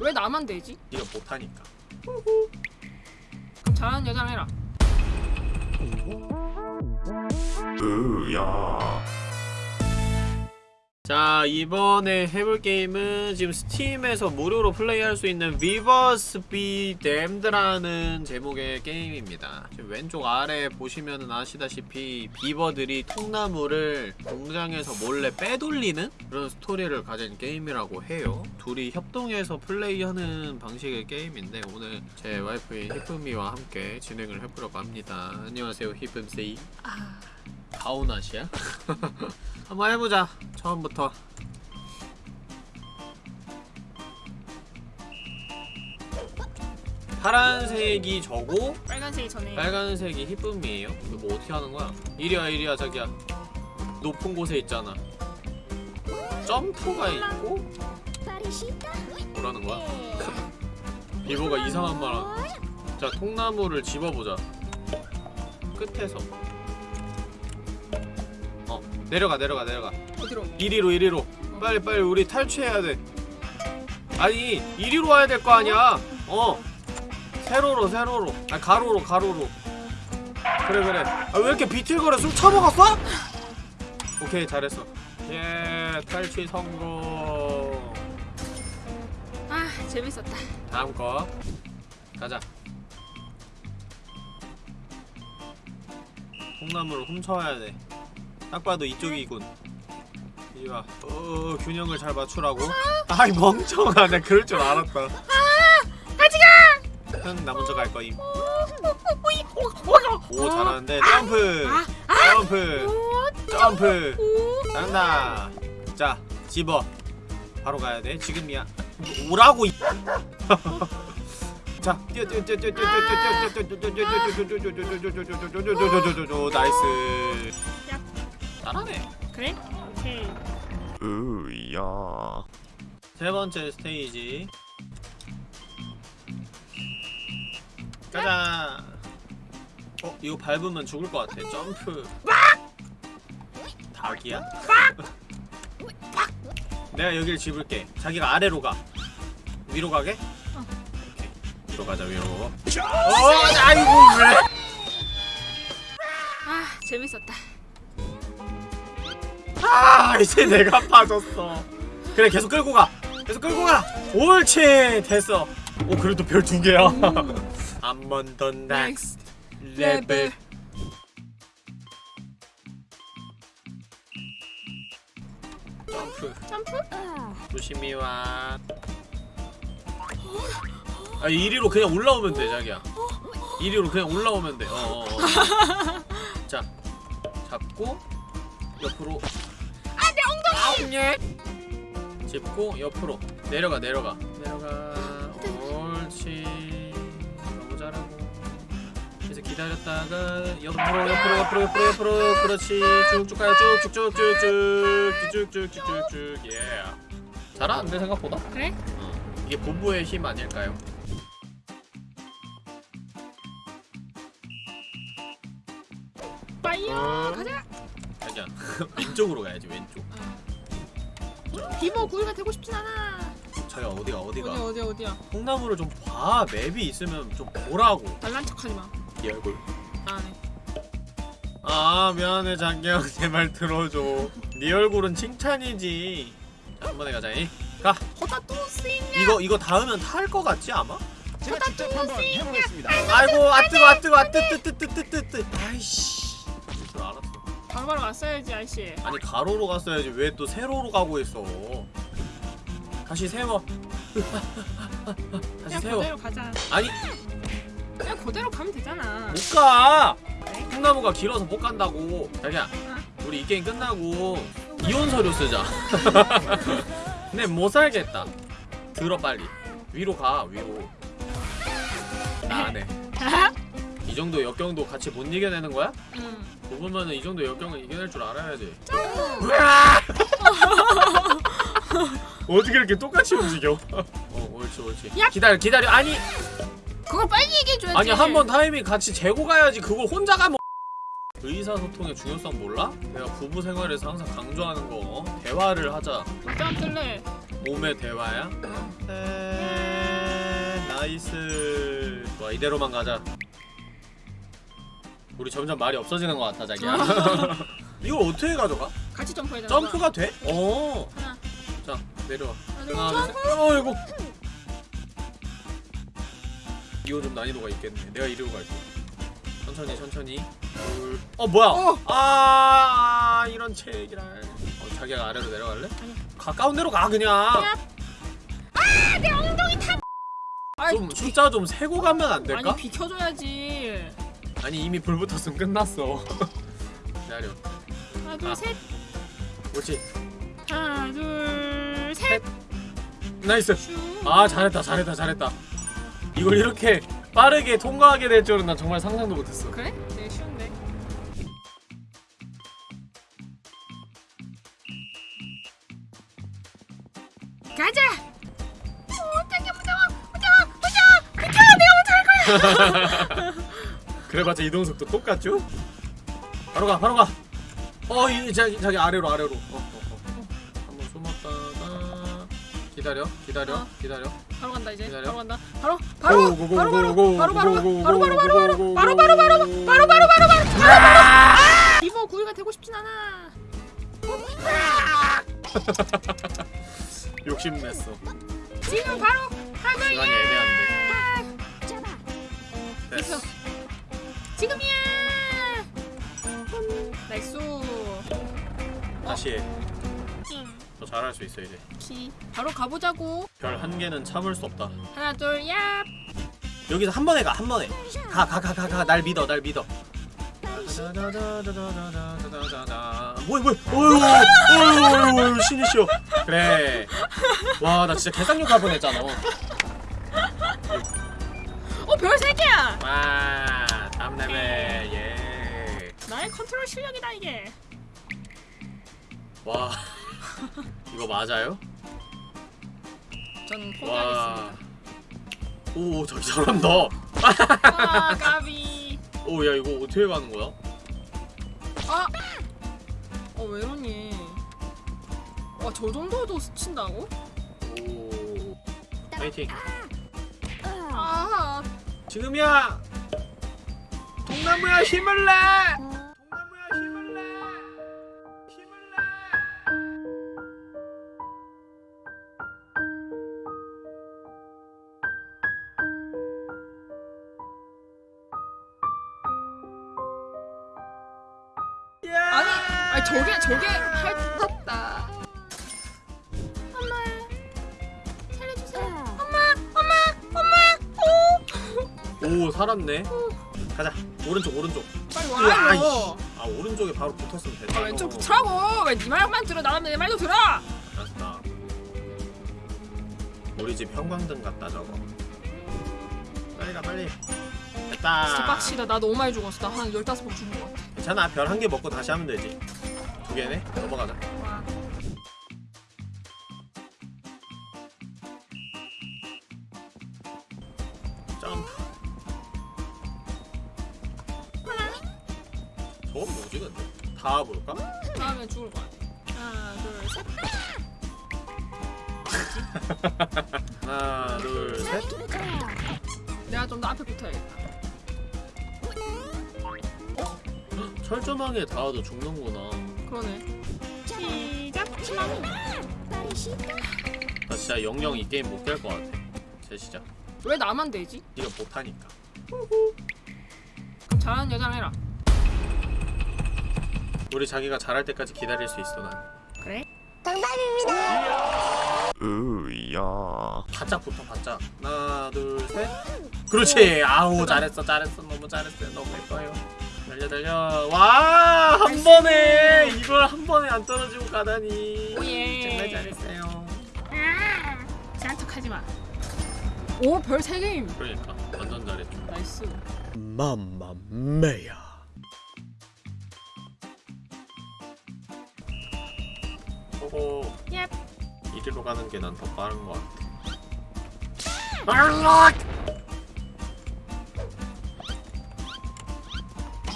왜 나만 되지? 네가 못하니까 그럼 잘하는 여자랑 해라. 으야 자 이번에 해볼 게임은 지금 스팀에서 무료로 플레이할 수 있는 Beavers Be Dammed라는 제목의 게임입니다. 지금 왼쪽 아래 보시면 아시다시피 비버들이 통나무를 공장에서 몰래 빼돌리는 그런 스토리를 가진 게임이라고 해요. 둘이 협동해서 플레이하는 방식의 게임인데 오늘 제 와이프인 히쁨이와 함께 진행을 해보려고 합니다. 안녕하세요 히쁨세이 가오나시야? 한번 해보자 처음부터 파란색이 저고 빨간색이 전에. 빨간색이 히쁨이에요 이거 뭐 어떻게 하는 거야? 이리야 이리야 자기야 높은 곳에 있잖아 점프가 있고 뭐라는 거야? 비보가 이상한 말 하는 자 통나무를 집어보자 끝에서 어 내려가 내려가 내려가. 어디로? 이리로 이리로. 빨리 빨리 우리 탈취해야 돼. 아니 이리로 와야 될 거 아니야. 어. 세로로 세로로. 아 가로로 가로로. 그래 그래. 아 왜 이렇게 비틀거려? 술 처먹었어? 오케이 잘했어. 예 탈취 성공. 아 재밌었다. 다음 거. 가자. 통나무를 훔쳐와야 돼 딱 봐도 이쪽이군 이리와 어 균형을 잘 맞추라고 아이 멍청아 나 그럴 줄 알았다 같이 가! 형 나 먼저 갈 거임 오 잘하는데 점프 점프 점프 잘한다 자 집어 바로 가야 돼 지금이야 오라고 이자 뛰어 뛰어 뛰어 뛰어 뛰어 뛰어 뛰어 뛰어 뛰어 뛰어 nice 잘하네. 그래? 오케이. 으야. 세 번째 스테이지. 가자 어 이거 밟으면 죽을 것 같아. 점프. 닭이야? 내가 여길 집을게. 자기가 아래로 가. 위로 가게? 오케이. 위로 가자 위로. 어 아이고 왜? 아 재밌었다. 아 이제 내가 빠졌어. 그래 계속 끌고 가. 계속 끌고 가. 옳지. 됐어. 오 그래도 별 두 개야. 한번더 next level 점프? 점프? 조심히 와. 아, 이리로 그냥 올라오면 돼 자기야. 이리로 그냥 올라오면 돼. 어어어. 자 잡고 옆으로 아웅예 짚고 옆으로. 내려가 내려가. 내려가. 옳지 너무 잘하고. 그래서 기다렸다가 옆으로 옆으로 옆으로 옆으로 옆으로. 그렇지. 쭉쭉 가요. 쭉쭉쭉쭉쭉쭉쭉쭉쭉쭉 예. 잘하는데 생각보다? 그래? 어. 이게 부부의 힘 아닐까요? 왼쪽으로 가야지 왼쪽 비버 구이가 되고 싶진 않아. 자기야 어디가 어디가 어디 어디 어디야? 콩나물을 좀 봐 맵이 있으면 좀 보라고 잘난 척하지 마. 이 얼굴 안 해. 아 미안해 자기야 제말 들어줘 네 얼굴은 칭찬이지 자 한번에 가자 이. 가 호다 뚜스인. 이거 이거 닿으면 탈것 같지 아마? 제가 직접 한번 해보겠습니다. 아이고 아 뜨거 아 뜨거 아 뜨뜨뜨뜨뜨뜨 아이씨 바로바로 왔어야지 아저씨. 아니 가로로 갔어야지. 왜 또 세로로 가고 있어? 다시 세워. 다시 그냥 세워. 그대로 가자. 아니. 그냥 그대로 가면 되잖아. 못가? 콩나무가 길어서 못 간다고. 자기야 우리 이 게임 끝나고 이혼 서류 쓰자. 근데 못 살겠다. 들어 빨리. 위로 가 위로. 나안해 이 정도 역경도 같이 못 이겨내는 거야? 응. 보면은 이 정도 역경을 이겨낼 줄 알아야지 어떻게 이렇게 똑같이 움직여 어 옳지 옳지 야! 기다려 기다려 아니 그걸 빨리 얘기해줘야지. 아니 한 번 타이밍 같이 재고 가야지 그걸 혼자 가면 의사소통의 중요성 몰라? 내가 부부 생활에서 항상 강조하는 거 어? 대화를 하자 어떤 틀래? 몸의 대화야? 에... nice 좋아 이대로만 가자 우리 점점 말이 없어지는 것 같아 자기야 이걸 어떻게 가져가? 같이 점프해야 되나? 점프가 돼? 어. 하나, 자 내려와 하나, 둘, 어이구 이거 좀 난이도가 있겠네 내가 이리로 갈게 천천히 천천히 둘. 어 뭐야 어. 아 이런 제기랄 어, 자기가 아래로 내려갈래? 아니야. 가까운 데로 가 그냥 아, 내 엉덩이 타. 아, 좀 숫자 좀 세고 가면 안 될까? 아니 비켜줘야지. 아니 이미 불 붙었으면 끝났어 기다려 하나, 둘, 아. 셋. 옳지 하나, 둘, 셋. nice 슈. 아 잘했다 잘했다 잘했다 이걸 이렇게 빠르게 통과하게 될 줄은 난 정말 상상도 못했어 그래? 되게 쉬운데. 가자. 오, 당겨 무서워, 무서워, 무서워. 비켜, 내가 먼저 할 거야. 그래봤자 이동 속도 똑같죠? 바로 가 바로 가 어 이 자기 자기 아래로 아래로 어, 어, 어. 한번 숨었다가 기다려 기다려 어. 기다려 바로 간다 이제. 기다려. 바로 간다. 바로, 바로, 바로, 바로, 바로, 바로, 바로, 바로, 고, 바로, 바로, 고, 바로, 고, 바로, 바로. 바로, 바로, 바로, 바로, 바로. 이모 구이가 되고 싶진 않아. 욕심냈어 지금 바로 하고 시간이 애매한데 됐어 지금이야. nice. 다시. 해더 잘할 수 있어 이제. 키. 바로 가보자고. 별 한 개는 참을 수 없다. 하나, 둘, 얍. 여기서 한 번에 가 한 번에. 가 가 가 가 가. 날 믿어 날 믿어. 뭐야 뭐야 어휴 어휴 신이시여. 그래. 와 나 진짜 개쌍욕 할 뻔했잖아. 어, 별 세 개야. 와 다음 레벨 예. 나의 컨트롤 실력이다 이게. 예와 이거 맞아요? 저는 와 포기하겠습니다. 오 저기 잘한다 아, 까비. 오야 이거 어떻게 가는 거야? 아. 어, 왜 이러니? 와, 저 정도도 스친다고? 오 파이팅 아, 지금이야 동나무야 힘을 내 동나무야 힘을 내 힘을 내 아니, 아니 저게 저게 할 떴다. 엄마, 살려주세요. 엄마, 엄마, 엄마. 오, 오 살았네. 가자 오른쪽 오른쪽 빨리 으아, 와 이씨. 이거. 아 오른쪽에 바로 붙었으면 됐다 아, 왼쪽 붙으라고. 왜 네 말만 들어? 나는 내 말도 들어. 알았다 우리 집 형광등 같다 저거 빨리 가 빨리 됐다 진짜 빡시다. 나 너무 많이 죽었어. 나한 열다섯 번 죽은 것 같아. 괜찮아 별 한 개 먹고 다시 하면 되지 두 개네 넘어가자 하나 둘셋 내가 좀 더 앞에 붙어야겠다. 철조망에 닿아도 죽는구나 그러네. 시작. 나 진짜 영영 이 게임 못 깰 것 같아 제 시작 왜 나만 되지? 네가 못하니까 그럼 잘하는 여자랑 해라. 우리 자기가 잘할 때까지 기다릴 수 있어 난 그래? 으야. 바짝 붙어 바짝. 하나 둘 셋. 그렇지. 아우 잘했어 잘했어. 너무 잘했어요. 너무 예뻐요. 달려 달려. 와 한 번에. 이걸 한 번에 안 떨어지고 가다니. oh yeah. 정말 잘했어요. 아, 잘한 척하지 마. 오, 별 세 개임. 그러니까. 완전 잘했죠. nice. mamma mia. 오호. 얍. 이리로 가는 게 난 더 빠른 것 같아.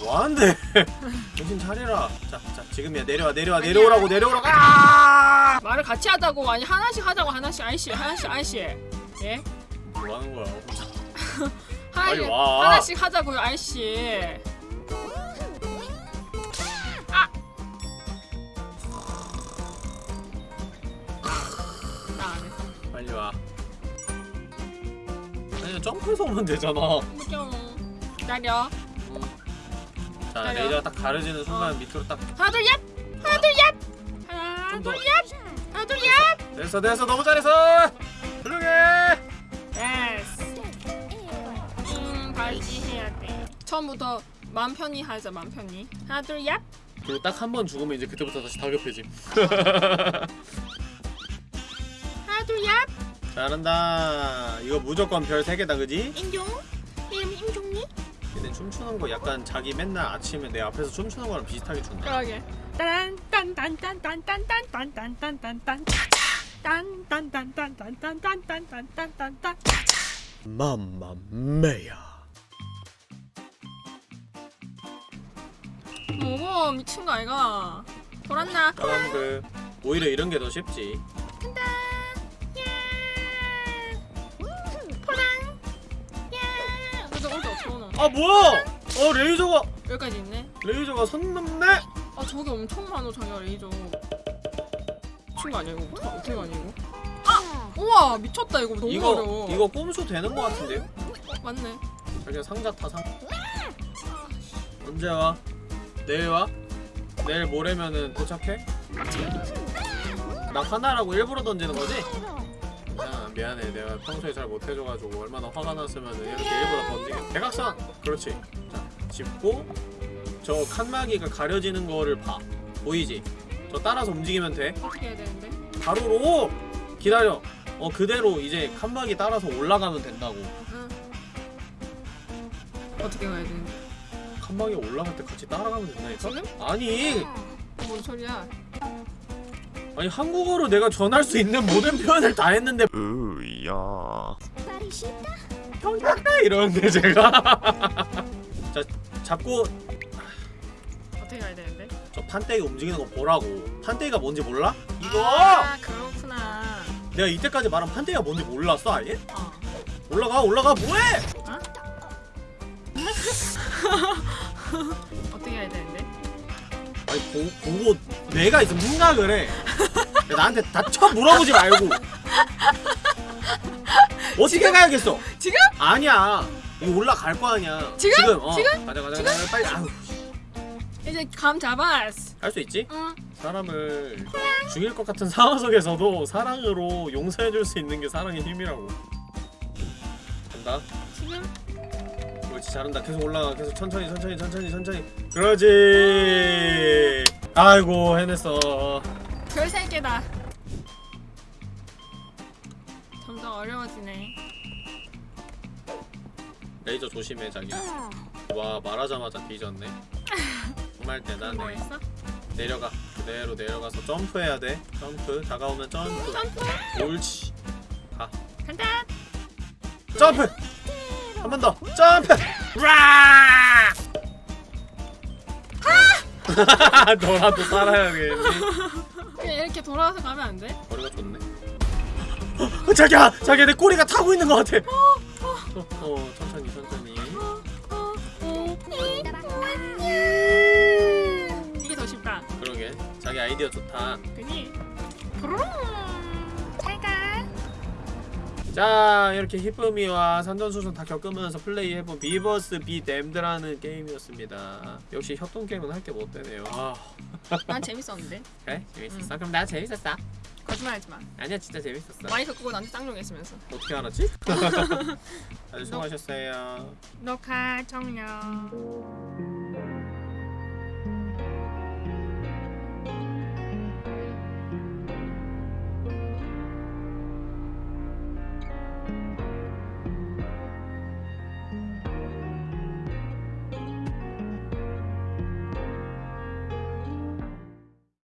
뭐하는데? 정신 차려라. 자, 자 지금이야. 내려와 내려와 아니야. 내려오라고 내려오라고. 아! 말을 같이 하자고. 아니 하나씩 하자고 하나씩. 아이씨 하나씩 아이씨. 예? 뭐 하는 거야? 하나, 와. 하나씩 하자고요 아이씨 빨리 와 아니 점프해서 오면 되잖아 기다려 자 기다려. 레이저가 딱 가려지는 순간 밑으로 딱 하나 둘 얍! 하나 둘 얍! 하나. 둘 얍! 하나 둘 얍! 됐어 됐어 너무 잘했어 훌륭해 됐어 음 발기해야 돼 처음부터 맘 편히 하자 맘 편히 하나 둘 얍! 그리고 딱 한 번 죽으면 이제 그때부터 다시 얍! 잘한다 이거 무조건 별 3개다 그지? 임종 이름 임종니? 근데 춤추는 거 약간 자기 맨날 아침에 내 앞에서 춤추는 거랑 비슷하게 춘다 그러게 딴딴딴딴딴딴딴딴딴딴딴딴 딴딴딴딴딴딴딴딴딴딴딴 맘마메야 뭐고 미친 거 아이가 돌았나? 점프 오히려 이런 게 더 쉽지 아 뭐야 어 레이저가 여기까지 있네 레이저가 선 넘네 아 저기 엄청 많어 자기야 레이저 미친 거 아니야 이거 어떻게, 어떻게 가냐 이거 아! 우와 미쳤다 이거 너무 이거 어려워 이거 꼼수 되는 거 같은데요? 어, 맞네 자기가 상자 타 상. 언제 와? 내일 와? 내일 모레면은 도착해? 나 하나라고 일부러 던지는 거지? 야 미안해 내가 평소에 잘 못해줘가지고 얼마나 화가 났으면 이렇게 일부러 던지게 대각선! 그렇지 자 짚고 저 칸막이가 가려지는 거를 봐 보이지? 저 따라서 움직이면 돼 어떻게 해야 되는데? 가로로 기다려 어 그대로 이제 칸막이 따라서 올라가면 된다고 응 어떻게 가야 되는데? 칸막이 올라갈 때 같이 따라가면 된다니까? 지금? 아니 뭔 소리야 아니 한국어로 내가 전할 수 있는 모든 표현을 다 했는데 으야 이러는데 제가 자 잡고 어떻게 가야 되는데? 저 판때기 움직이는 거 보라고 판때기가 뭔지 몰라? 이거 아 그렇구나 내가 이때까지 말한 판때기가 뭔지 몰랐어 아예? 어 올라가 올라가 뭐해? 어떻게 해야 되는데? 아니 보, 보고 내가 있으면 생각을 해 야, 나한테 다쳐 물어보지 말고. 어떻게 가야겠어? 지금? 아니야. 이거 올라갈 거 아니야. 지금? 어. 지금? 가자 가자 가자. 빨리 아우. 이제 감 잡았어 할 수 있지? 응. 사람을 죽일 것 같은 상황 속에서도 사랑으로 용서해줄 수 있는 게 사랑의 힘이라고. 간다. 지금? 그렇지 잘한다. 계속 올라가. 계속 천천히 천천히 천천히 천천히. 그러지. 아이고 해냈어 별 3개다. 점점 어려워지네. 레이저 조심해 자기. 와 말하자마자 뒤졌네. 정말 뭐 대단해? 내려가. 그대로 내려가서 점프해야 돼. 점프. 다가오면 점프. 점프! 옳지. 간다! 점프! 한 번 더. 점프! 라 너라도 살아야겠니 그냥 이렇게 돌아서 가면 안 돼? 머리가 좋네. 어, 자기야 자기야 내 꼬리가 타고 있는 것 같아. 어, 어. 천천히 천천히. 이게 더 쉽다. 그러게. 자기 아이디어 좋다 자 이렇게 히쁨이와 산전수전 다 겪으면서 플레이해본 Beavers Be Dammed라는 게임이었습니다. 역시 협동 게임은 할 게 못 되네요. 아. 난 재밌었는데. 그래? 재밌었어? 그럼 나 재밌었어? 거짓말하지 마. 아니야 진짜 재밌었어. 마이크 끄고 나한테 짱종했으면서. 어떻게 알았지? 아주 수고하셨어요. 녹화 종료